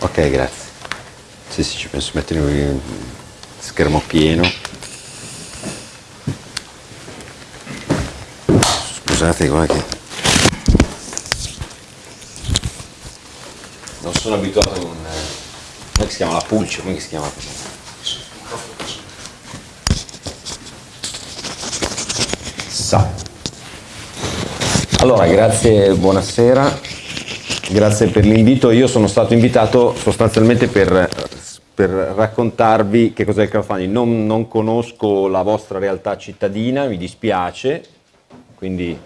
Ok, grazie. Sì, sì, ci penso a mettere schermo pieno. Scusate, guarda che... Non sono abituato con... Come si chiama la pulce? Come si chiama? Sa. Allora, grazie, buonasera. Grazie per l'invito. Io sono stato invitato sostanzialmente per, per raccontarvi che cos'è il crowdfunding. Non, non, conosco la vostra realtà cittadina, mi dispiace, quindi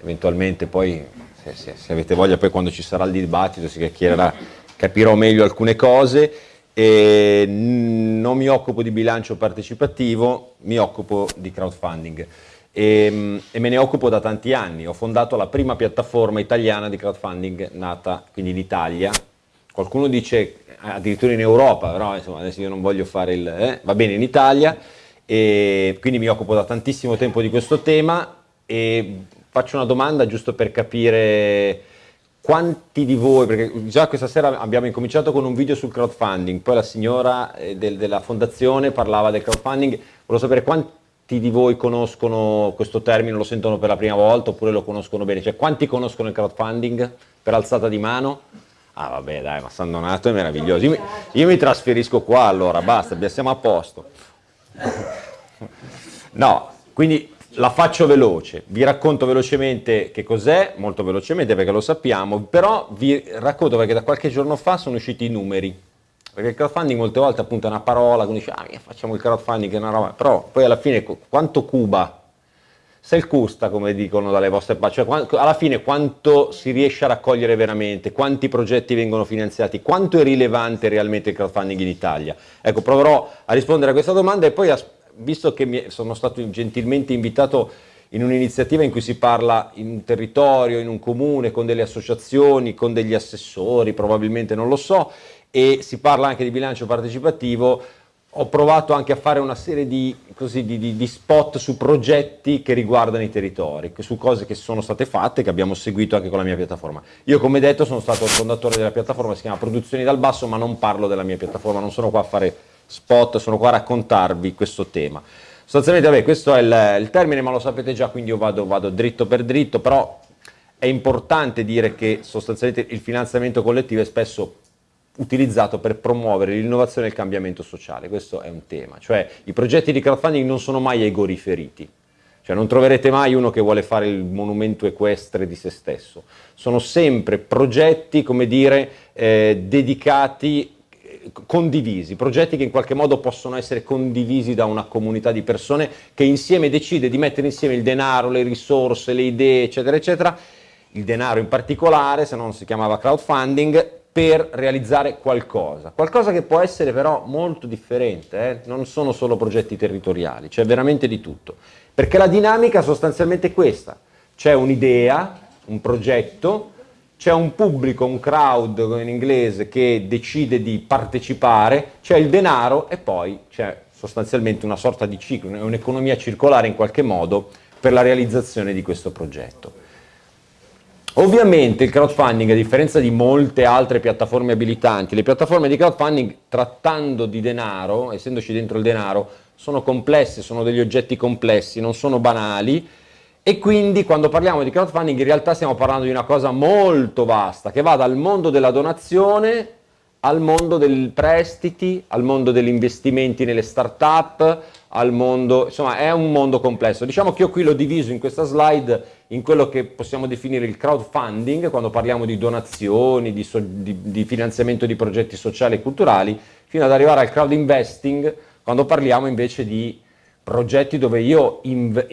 eventualmente poi, se, se, se avete voglia, poi quando ci sarà il dibattito si chiacchiererà, capirò meglio alcune cose. E non mi occupo di bilancio partecipativo, mi occupo di crowdfunding e, ehm, e, me ne occupo da tanti anni. Ho fondato la prima piattaforma italiana di crowdfunding nata quindi in Italia. Qualcuno dice addirittura in Europa, però insomma adesso io non voglio fare il... Eh, va bene in Italia e quindi mi occupo da tantissimo tempo di questo tema e faccio una domanda giusto per capire quanti di voi, perché già questa sera abbiamo incominciato con un video sul crowdfunding, poi la signora eh, del, della fondazione parlava del crowdfunding, volevo sapere quanti di voi conoscono questo termine, lo sentono per la prima volta oppure lo conoscono bene? Cioè quanti conoscono il crowdfunding per alzata di mano? Ah vabbè dai, ma San Donato è meraviglioso. Io mi, io mi trasferisco qua allora, basta, siamo a posto. No, quindi la faccio veloce, vi racconto velocemente che cos'è, molto velocemente perché lo sappiamo, però vi racconto perché da qualche giorno fa sono usciti i numeri perché il crowdfunding molte volte appunto è una parola, quindi dice, ah, facciamo il crowdfunding, è una roba, però poi alla fine quanto cuba? Se il custa, come dicono dalle vostre parti, cioè alla fine quanto si riesce a raccogliere veramente, quanti progetti vengono finanziati, quanto è rilevante realmente il crowdfunding in Italia? Ecco, proverò a rispondere a questa domanda e poi, visto che sono stato gentilmente invitato in un'iniziativa in cui si parla in un territorio, in un comune, con delle associazioni, con degli assessori, probabilmente non lo so, e si parla anche di bilancio partecipativo, ho provato anche a fare una serie di, così, di, di, di, spot su progetti che riguardano i territori, su cose che sono state fatte, che abbiamo seguito anche con la mia piattaforma. Io come detto sono stato il fondatore della piattaforma, si chiama Produzioni dal Basso, ma non parlo della mia piattaforma, non sono qua a fare spot, sono qua a raccontarvi questo tema. Sostanzialmente, vabbè, questo è il, il termine, ma lo sapete già, quindi io vado, vado dritto per dritto, però è importante dire che sostanzialmente il finanziamento collettivo è spesso utilizzato per promuovere l'innovazione e il cambiamento sociale, questo è un tema, cioè i progetti di crowdfunding non sono mai egoriferiti, cioè non troverete mai uno che vuole fare il monumento equestre di se stesso, sono sempre progetti, come dire, eh, dedicati, condivisi, progetti che in qualche modo possono essere condivisi da una comunità di persone che insieme decide di mettere insieme il denaro, le risorse, le idee, eccetera, eccetera, il denaro in particolare, se non si chiamava crowdfunding, per realizzare qualcosa, qualcosa che può essere però molto differente, eh? non sono solo progetti territoriali, c'è veramente di tutto, perché la dinamica sostanzialmente è questa, c'è un'idea, un progetto, c'è un pubblico, un crowd in inglese che decide di partecipare, c'è il denaro e poi c'è sostanzialmente una sorta di ciclo, un'economia circolare in qualche modo per la realizzazione di questo progetto. Ovviamente il crowdfunding, a differenza di molte altre piattaforme abilitanti, le piattaforme di crowdfunding trattando di denaro, essendoci dentro il denaro, sono complesse, sono degli oggetti complessi, non sono banali. E quindi quando parliamo di crowdfunding in realtà stiamo parlando di una cosa molto vasta che va dal mondo della donazione al mondo dei prestiti, al mondo degli investimenti nelle start-up, al mondo, insomma è un mondo complesso. Diciamo che io qui l'ho diviso in questa slide in quello che possiamo definire il crowdfunding, quando parliamo di donazioni, di, so, di, di finanziamento di progetti sociali e culturali, fino ad arrivare al crowd investing, quando parliamo invece di progetti dove io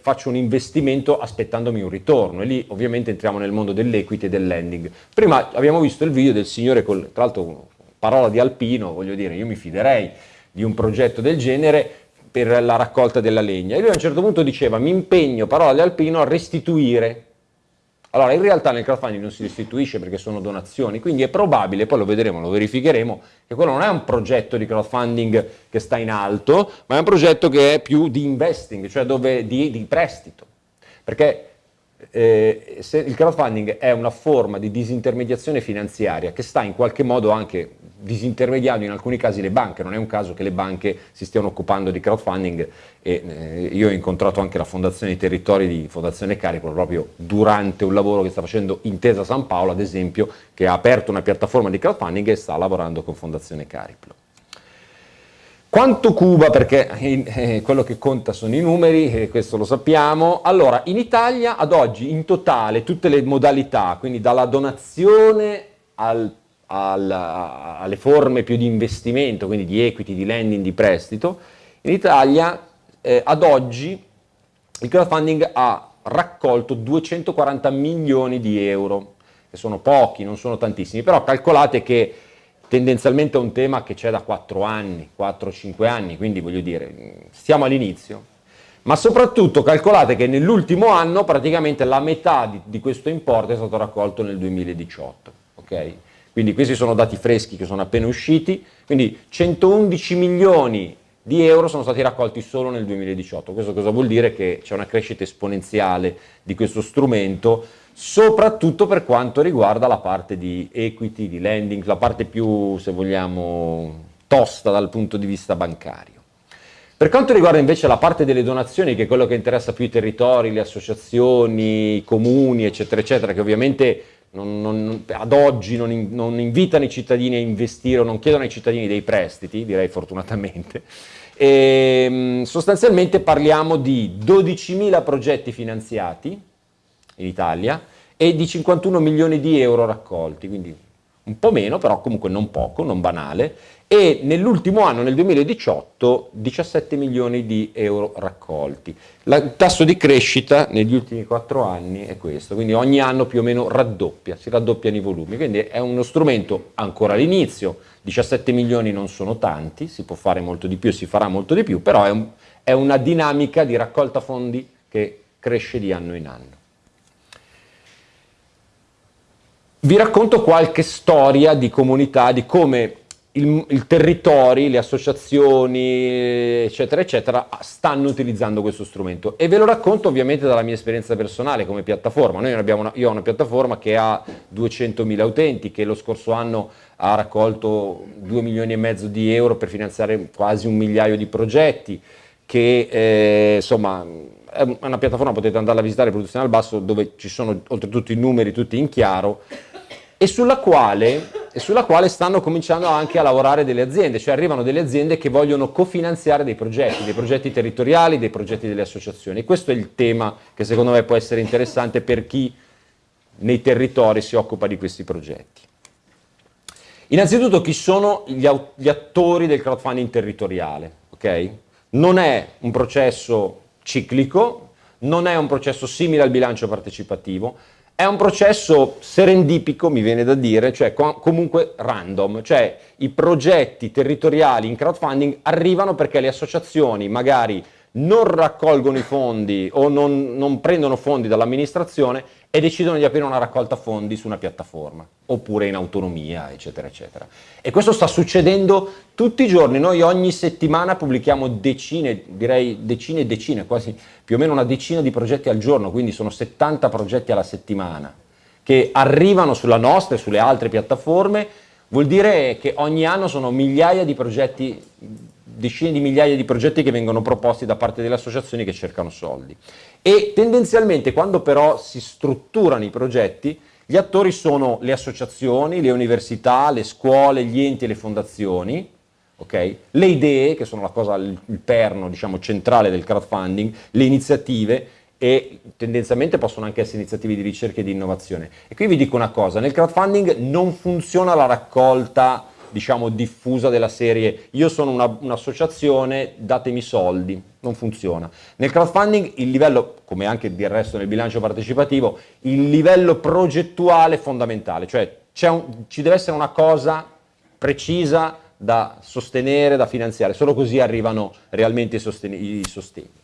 faccio un investimento aspettandomi un ritorno e lì ovviamente entriamo nel mondo dell'equity e del lending. Prima abbiamo visto il video del signore, col, tra l'altro parola di alpino, voglio dire, io mi fiderei di un progetto del genere per la raccolta della legna. E lui a un certo punto diceva, mi impegno, parola di alpino, a restituire. Allora, in realtà nel crowdfunding non si restituisce perché sono donazioni, quindi è probabile, poi lo vedremo, lo verificheremo, che quello non è un progetto di crowdfunding che sta in alto, ma è un progetto che è più di investing, cioè dove, di, di prestito. Perché eh, il crowdfunding è una forma di disintermediazione finanziaria che sta in qualche modo anche disintermediando in alcuni casi le banche, non è un caso che le banche si stiano occupando di crowdfunding e eh, io ho incontrato anche la Fondazione dei Territori di Fondazione Cariplo proprio durante un lavoro che sta facendo Intesa San Paolo ad esempio che ha aperto una piattaforma di crowdfunding e sta lavorando con Fondazione Cariplo. Quanto Cuba, perché eh, quello che conta sono i numeri, eh, questo lo sappiamo. Allora, in Italia ad oggi in totale tutte le modalità, quindi dalla donazione al, al, alle forme più di investimento, quindi di equity, di lending, di prestito, in Italia eh, ad oggi il crowdfunding ha raccolto 240 milioni di euro, che sono pochi, non sono tantissimi, però calcolate che tendenzialmente è un tema che c'è da 4 anni, 4-5 anni, quindi voglio dire, stiamo all'inizio. Ma soprattutto calcolate che nell'ultimo anno praticamente la metà di, di, questo importo è stato raccolto nel 2018. Okay? Quindi questi sono dati freschi che sono appena usciti, quindi 111 milioni di euro sono stati raccolti solo nel 2018. Questo cosa vuol dire? Che c'è una crescita esponenziale di questo strumento soprattutto per quanto riguarda la parte di equity, di lending, la parte più, se vogliamo, tosta dal punto di vista bancario. Per quanto riguarda invece la parte delle donazioni, che è quello che interessa più i territori, le associazioni, i comuni, eccetera, eccetera, che ovviamente non, non, ad oggi non, non, invitano i cittadini a investire o non chiedono ai cittadini dei prestiti, direi fortunatamente, e, ehm, sostanzialmente parliamo di 12.000 progetti finanziati, in Italia e di 51 milioni di euro raccolti, quindi un po' meno, però comunque non poco, non banale, e nell'ultimo anno, nel 2018, 17 milioni di euro raccolti. il tasso di crescita negli ultimi quattro anni è questo, quindi ogni anno più o meno raddoppia, si raddoppiano i volumi, quindi è uno strumento ancora all'inizio, 17 milioni non sono tanti, si può fare molto di più, si farà molto di più, però è, un, è una dinamica di raccolta fondi che cresce di anno in anno. Vi racconto qualche storia di comunità, di come il, il territori, le associazioni, eccetera, eccetera, stanno utilizzando questo strumento. E ve lo racconto ovviamente dalla mia esperienza personale come piattaforma. Noi abbiamo una, io ho una piattaforma che ha 200.000 utenti, che lo scorso anno ha raccolto 2 milioni e mezzo di euro per finanziare quasi un migliaio di progetti, che eh, insomma è una piattaforma, potete andare a visitare, Produzione al Basso, dove ci sono oltretutto i numeri tutti in chiaro, e sulla, quale, e sulla quale stanno cominciando anche a lavorare delle aziende, cioè arrivano delle aziende che vogliono cofinanziare dei progetti, dei progetti territoriali, dei progetti delle associazioni. Questo è il tema che secondo me può essere interessante per chi nei territori si occupa di questi progetti. Innanzitutto chi sono gli, gli attori del crowdfunding territoriale? Okay? Non è un processo ciclico, non è un processo simile al bilancio partecipativo, è un processo serendipico, mi viene da dire, cioè comunque random, cioè i progetti territoriali in crowdfunding arrivano perché le associazioni magari non raccolgono i fondi o non, non prendono fondi dall'amministrazione e decidono di aprire una raccolta fondi su una piattaforma, oppure in autonomia, eccetera, eccetera. E questo sta succedendo tutti i giorni, noi ogni settimana pubblichiamo decine, direi decine e decine, quasi più o meno una decina di progetti al giorno, quindi sono 70 progetti alla settimana, che arrivano sulla nostra e sulle altre piattaforme, vuol dire che ogni anno sono migliaia di progetti decine di migliaia di progetti che vengono proposti da parte delle associazioni che cercano soldi. E tendenzialmente quando però si strutturano i progetti, gli attori sono le associazioni, le università, le scuole, gli enti e le fondazioni, okay? le idee, che sono la cosa, il perno diciamo, centrale del crowdfunding, le iniziative e tendenzialmente possono anche essere iniziative di ricerca e di innovazione. E qui vi dico una cosa, nel crowdfunding non funziona la raccolta diciamo diffusa della serie io sono un'associazione, un datemi soldi, non funziona. Nel crowdfunding il livello, come anche del resto nel bilancio partecipativo, il livello progettuale è fondamentale, cioè un, ci deve essere una cosa precisa da sostenere, da finanziare, solo così arrivano realmente i sostegni. I sostegni.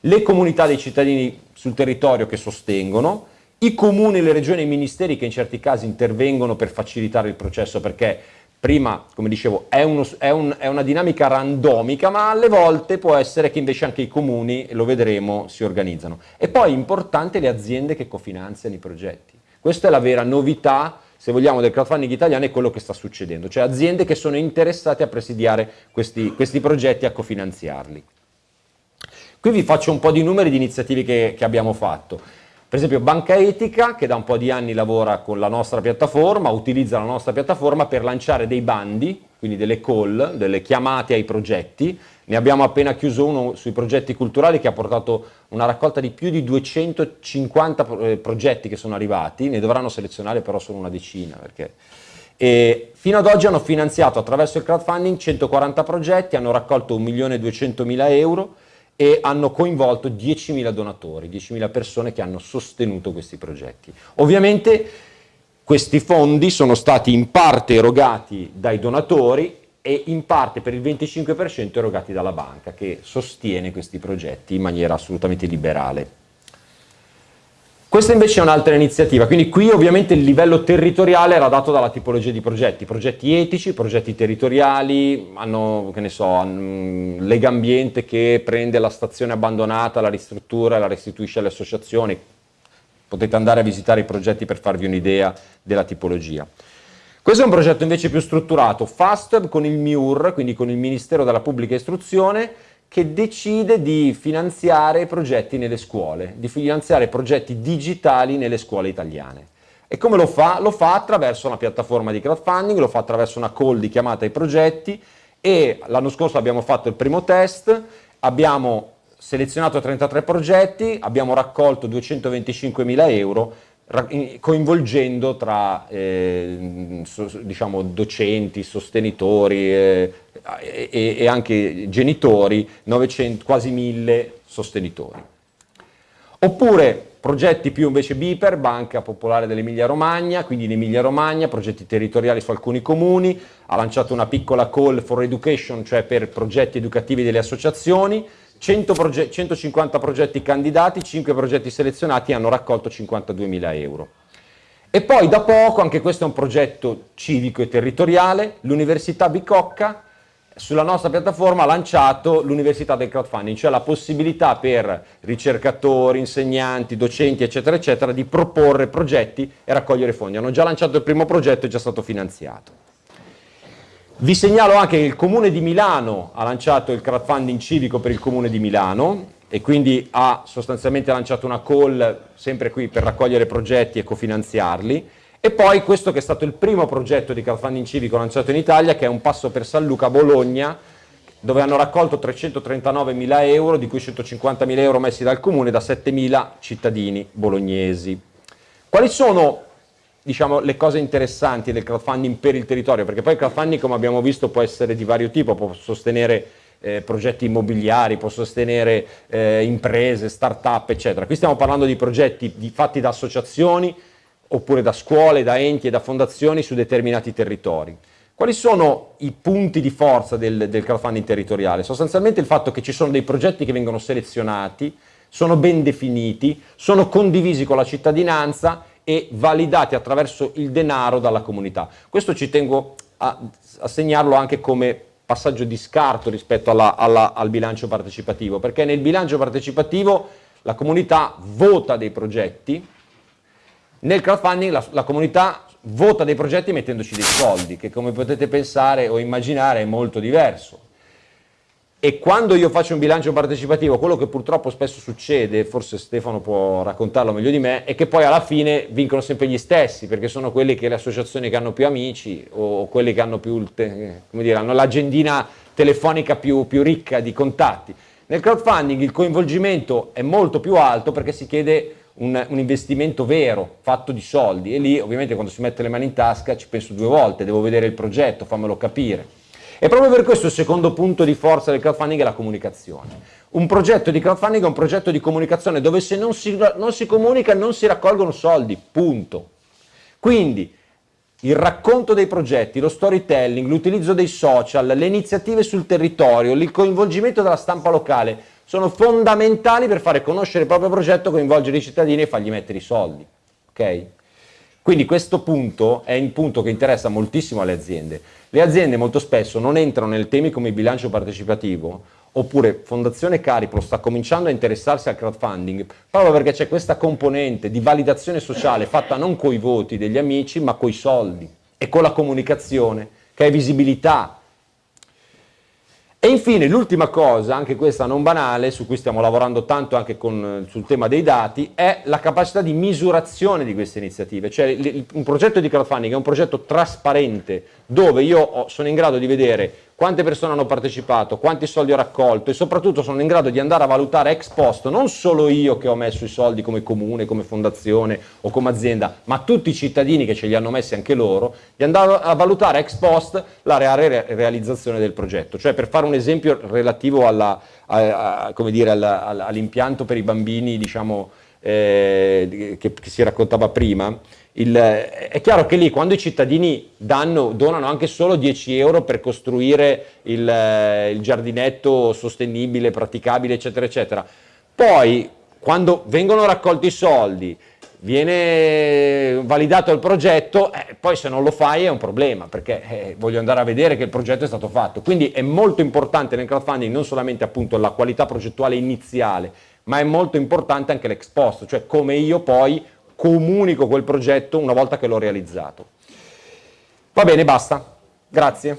Le comunità dei cittadini sul territorio che sostengono, i comuni, le regioni e i ministeri che in certi casi intervengono per facilitare il processo perché prima, come dicevo, è, uno, è, un, è, una dinamica randomica, ma alle volte può essere che invece anche i comuni, e lo vedremo, si organizzano. E poi importante le aziende che cofinanziano i progetti. Questa è la vera novità, se vogliamo, del crowdfunding italiano è quello che sta succedendo, cioè aziende che sono interessate a presidiare questi, questi progetti e a cofinanziarli. Qui vi faccio un po' di numeri di iniziative che, che abbiamo fatto. Per esempio Banca Etica, che da un po' di anni lavora con la nostra piattaforma, utilizza la nostra piattaforma per lanciare dei bandi, quindi delle call, delle chiamate ai progetti. Ne abbiamo appena chiuso uno sui progetti culturali che ha portato una raccolta di più di 250 eh, progetti che sono arrivati, ne dovranno selezionare però solo una decina. Perché... E fino ad oggi hanno finanziato attraverso il crowdfunding 140 progetti, hanno raccolto 1.200.000 euro, e hanno coinvolto 10.000 donatori, 10.000 persone che hanno sostenuto questi progetti. Ovviamente questi fondi sono stati in parte erogati dai donatori e in parte per il 25% erogati dalla banca che sostiene questi progetti in maniera assolutamente liberale. Questa invece è un'altra iniziativa, quindi qui ovviamente il livello territoriale era dato dalla tipologia di progetti, progetti etici, progetti territoriali, hanno, che ne so, Lega Ambiente che prende la stazione abbandonata, la ristruttura e la restituisce alle associazioni, potete andare a visitare i progetti per farvi un'idea della tipologia. Questo è un progetto invece più strutturato, FAST con il MIUR, quindi con il Ministero della Pubblica Istruzione, che decide di finanziare progetti nelle scuole, di finanziare progetti digitali nelle scuole italiane. E come lo fa? Lo fa attraverso una piattaforma di crowdfunding, lo fa attraverso una call di chiamata ai progetti e l'anno scorso abbiamo fatto il primo test, abbiamo selezionato 33 progetti, abbiamo raccolto 225 mila euro coinvolgendo tra eh, so, diciamo, docenti, sostenitori eh, e, e, anche genitori, 900, quasi 1000 sostenitori. Oppure progetti più invece BIPER, Banca Popolare dell'Emilia Romagna, quindi in Emilia Romagna, progetti territoriali su alcuni comuni, ha lanciato una piccola call for education, cioè per progetti educativi delle associazioni, 100 proge 150 progetti candidati, 5 progetti selezionati hanno raccolto 52.000 euro. E poi da poco, anche questo è un progetto civico e territoriale, l'Università Bicocca sulla nostra piattaforma ha lanciato l'Università del Crowdfunding, cioè la possibilità per ricercatori, insegnanti, docenti, eccetera, eccetera, di proporre progetti e raccogliere fondi. Hanno già lanciato il primo progetto e è già stato finanziato. Vi segnalo anche che il Comune di Milano ha lanciato il crowdfunding civico per il Comune di Milano e quindi ha sostanzialmente lanciato una call sempre qui per raccogliere progetti e cofinanziarli e poi questo che è stato il primo progetto di crowdfunding civico lanciato in Italia che è un passo per San Luca Bologna dove hanno raccolto 339 mila euro di cui 150 mila euro messi dal Comune da 7 mila cittadini bolognesi. Quali sono diciamo, le cose interessanti del crowdfunding per il territorio, perché poi il crowdfunding come abbiamo visto può essere di vario tipo, può sostenere eh, progetti immobiliari, può sostenere eh, imprese, start-up, eccetera. Qui stiamo parlando di progetti di, fatti da associazioni, oppure da scuole, da enti e da fondazioni su determinati territori. Quali sono i punti di forza del, del crowdfunding territoriale? Sostanzialmente il fatto che ci sono dei progetti che vengono selezionati, sono ben definiti, sono condivisi con la cittadinanza e validati attraverso il denaro dalla comunità. Questo ci tengo a, a segnarlo anche come passaggio di scarto rispetto alla, alla, al bilancio partecipativo, perché nel bilancio partecipativo la comunità vota dei progetti, nel crowdfunding la, la comunità vota dei progetti mettendoci dei soldi, che come potete pensare o immaginare è molto diverso. E quando io faccio un bilancio partecipativo, quello che purtroppo spesso succede, forse Stefano può raccontarlo meglio di me, è che poi alla fine vincono sempre gli stessi, perché sono quelli che le associazioni che hanno più amici o quelli che hanno più, come dire, hanno l'agendina telefonica più, più ricca di contatti. Nel crowdfunding il coinvolgimento è molto più alto perché si chiede un, un, investimento vero, fatto di soldi, e lì ovviamente quando si mette le mani in tasca ci penso due volte, devo vedere il progetto, fammelo capire. E proprio per questo il secondo punto di forza del crowdfunding è la comunicazione. Un progetto di crowdfunding è un progetto di comunicazione dove se non si, non si comunica non si raccolgono soldi, punto. Quindi il racconto dei progetti, lo storytelling, l'utilizzo dei social, le iniziative sul territorio, il coinvolgimento della stampa locale sono fondamentali per fare conoscere il proprio progetto, coinvolgere i cittadini e fargli mettere i soldi. Okay? Quindi questo punto è il punto che interessa moltissimo alle aziende. Le aziende molto spesso non entrano nel temi come il bilancio partecipativo oppure Fondazione Cariplo sta cominciando a interessarsi al crowdfunding proprio perché c'è questa componente di validazione sociale fatta non coi voti degli amici ma coi soldi e con la comunicazione che è visibilità, e infine l'ultima cosa, anche questa non banale, su cui stiamo lavorando tanto anche con, sul tema dei dati, è la capacità di misurazione di queste iniziative. Cioè un progetto di crowdfunding è un progetto trasparente dove io sono in grado di vedere quante persone hanno partecipato, quanti soldi ho raccolto e soprattutto sono in grado di andare a valutare ex post, non solo io che ho messo i soldi come comune, come fondazione o come azienda, ma tutti i cittadini che ce li hanno messi anche loro, di andare a valutare ex post la reale realizzazione del progetto. Cioè per fare un esempio relativo all'impianto per i bambini diciamo, eh, che, che si raccontava prima, il, è chiaro che lì quando i cittadini danno, donano anche solo 10 euro per costruire il, il giardinetto sostenibile, praticabile, eccetera, eccetera, poi quando vengono raccolti i soldi, viene validato il progetto, eh, poi se non lo fai è un problema, perché eh, voglio andare a vedere che il progetto è stato fatto. Quindi è molto importante nel crowdfunding non solamente appunto la qualità progettuale iniziale, ma è molto importante anche l'ex post, cioè come io poi comunico quel progetto una volta che l'ho realizzato. Va bene, basta. Grazie.